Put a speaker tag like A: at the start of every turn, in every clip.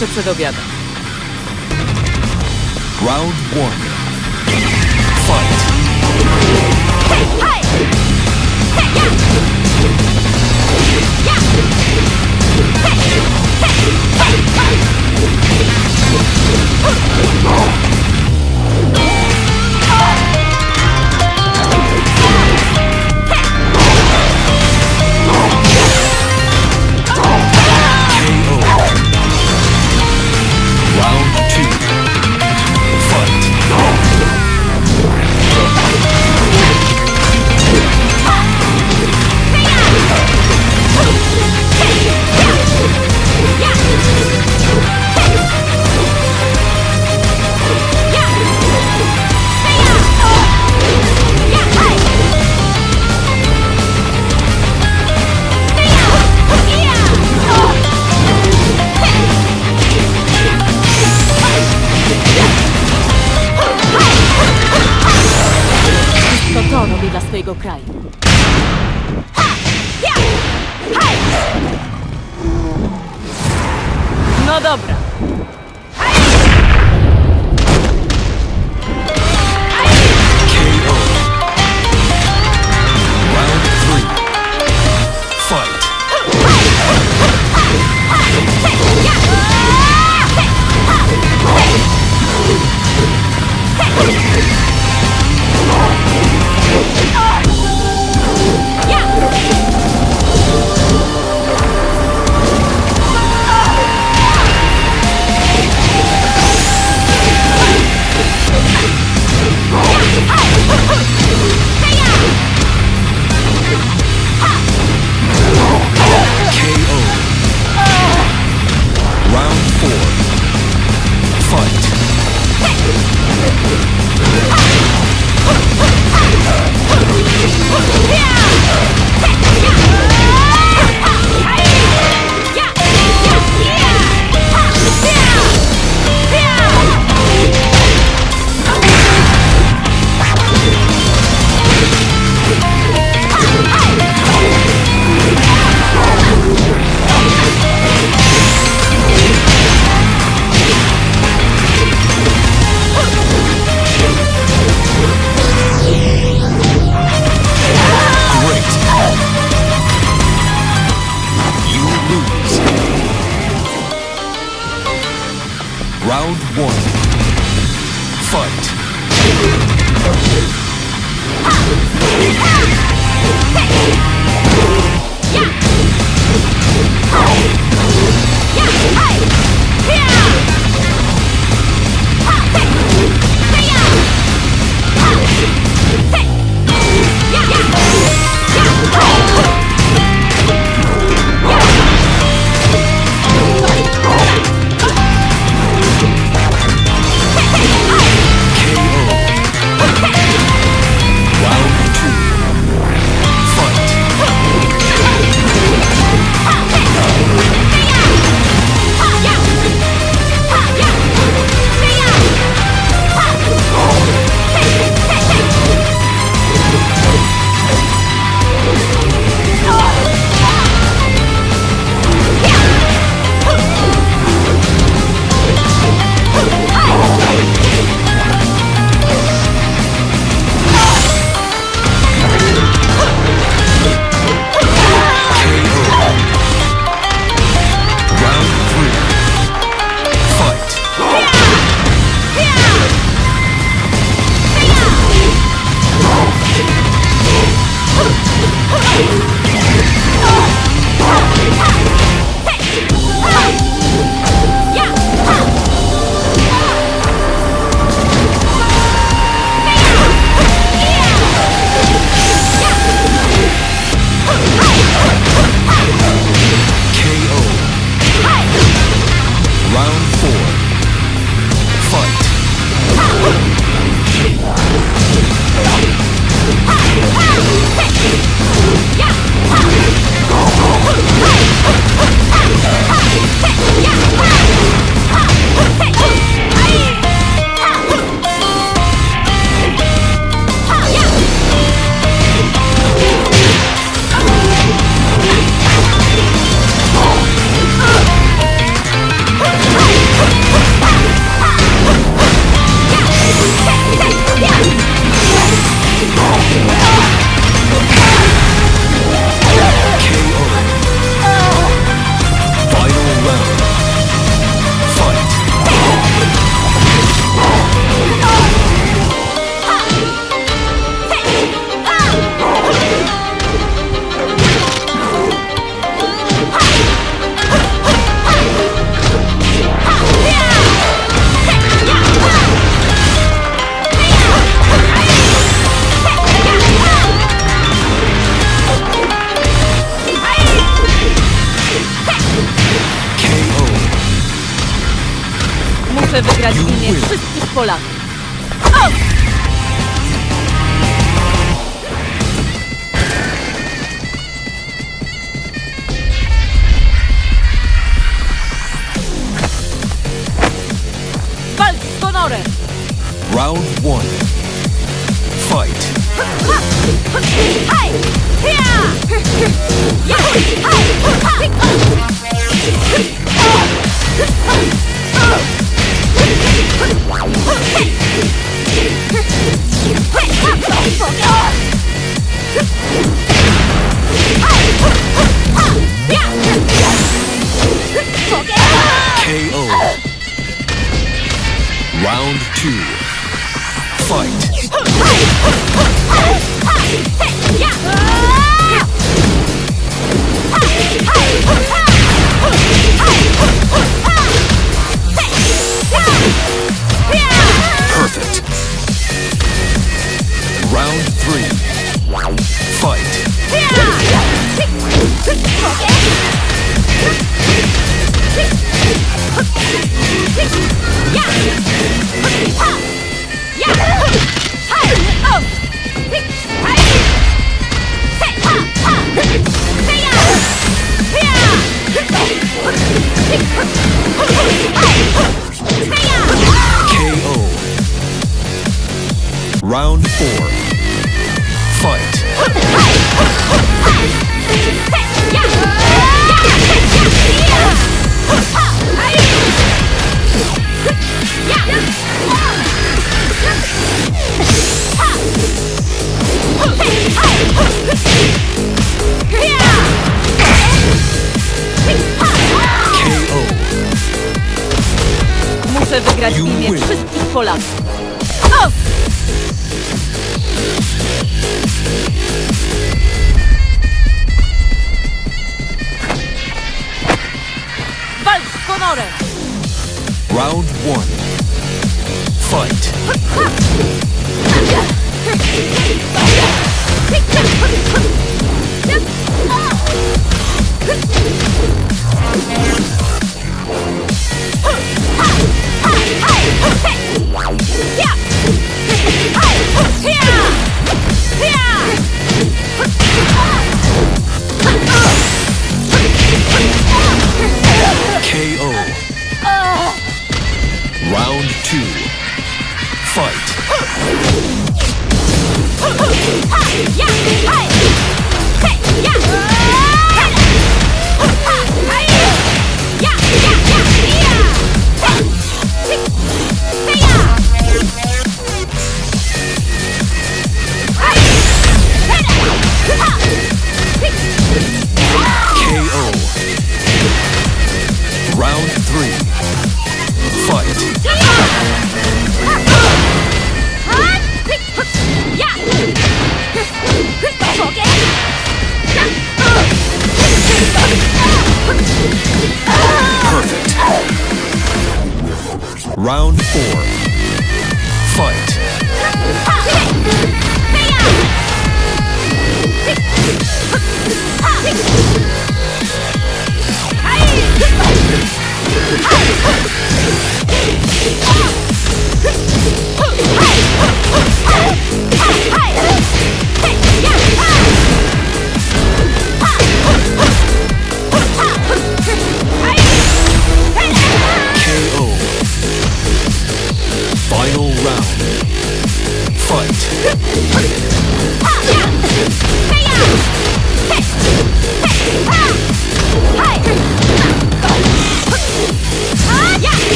A: jeszcze przed obiadem.
B: Round one. Fight. KO.
A: Swojego kraju. No dobra.
B: Round two. Fight. Perfect. Round three. Fight. やっ
A: Muszę wygrać w imię wszystkich Polaków. Walcz z honorem!
B: Round one. Fight. KO.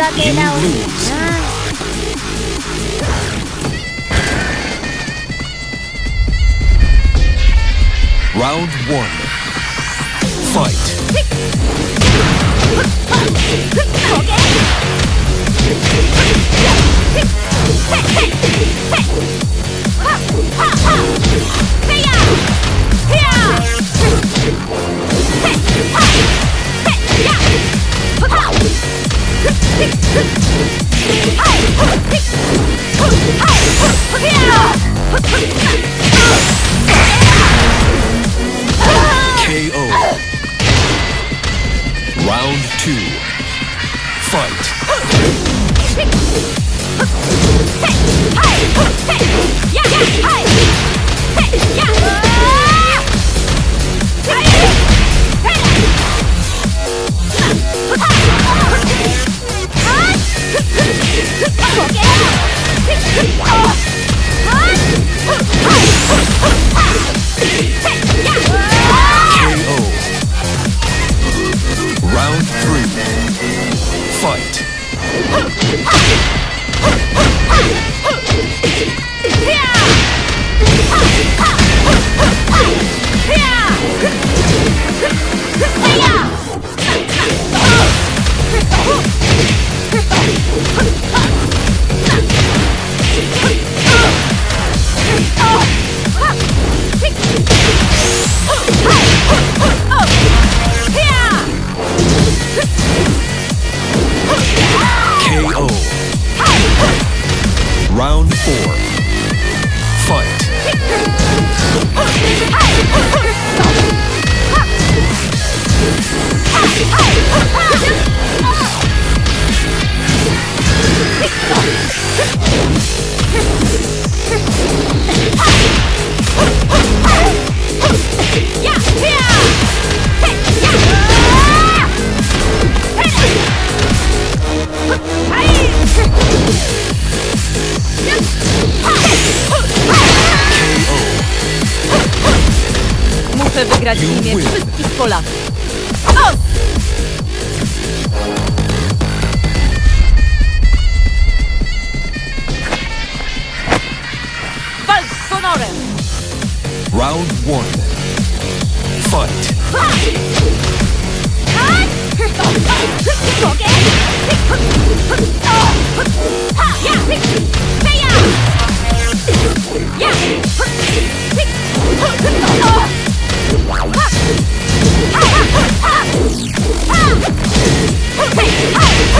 B: かけ直すなラウンド1ファイト Hey! Round four.
A: Muszę wygrać w imię wszystkich Polaków. O! Walcz z honorem!
B: Round one. Fight. KO.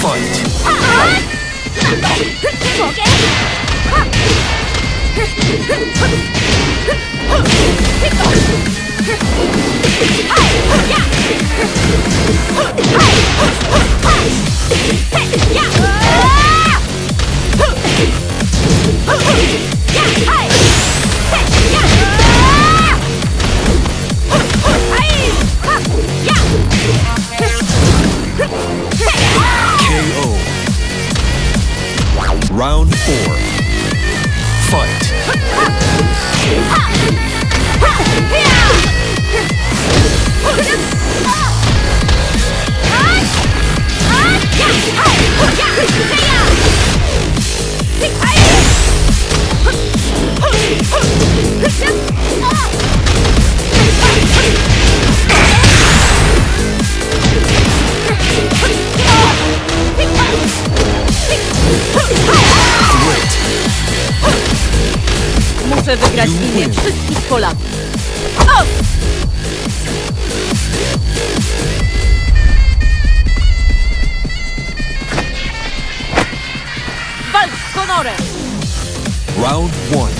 B: Fight. KO. Round four. Fight.
A: Muszę wygrać imię wszystkich Polaków. O! Walcz z honorem!
B: Round one.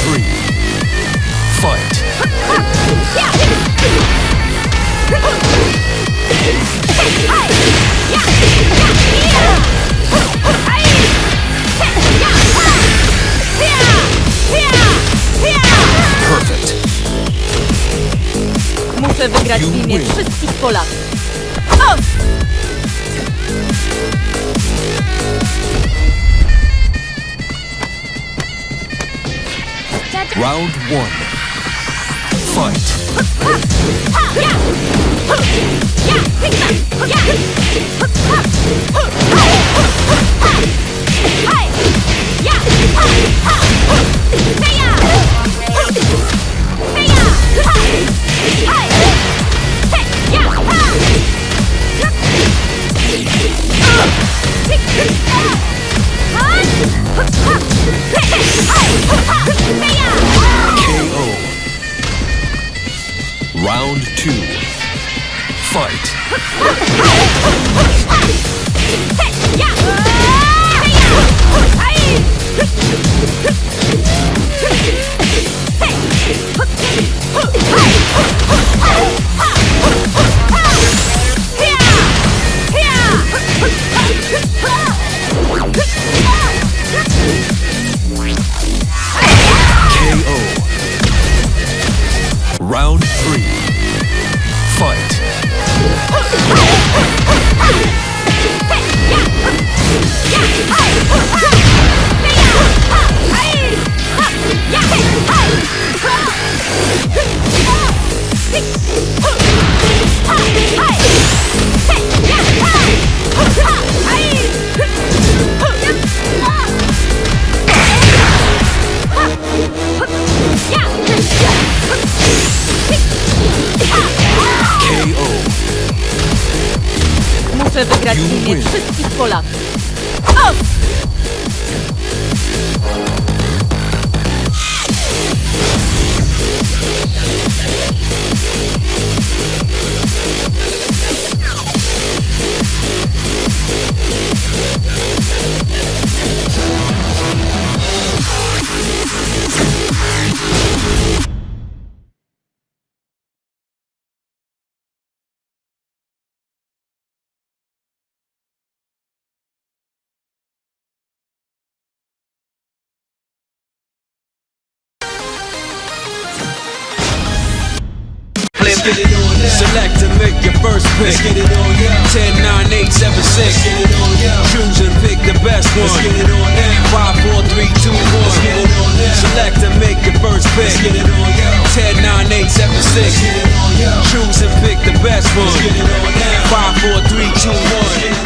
B: three. Fight. Perfect.
A: Muszę wygrać w imię win. wszystkich Polaków.
B: Round one. Fight.
A: Muszę wygrać w You imię win. wszystkich Polaków.
C: Get it on now. Select and make your first pick. Let's get it on now. 10, 9, 8, 7, 6. Let's get it on now. Choose and pick the best one. Let's get it on now. 5, 4, 3, 2, 1. Let's get it on now. Select and make your first pick. Let's get it on now. 10, 9, 8, 7, 6. Let's get it on now. Choose and pick the best one. Let's get it on now. 5, 4, 3, 2, 1.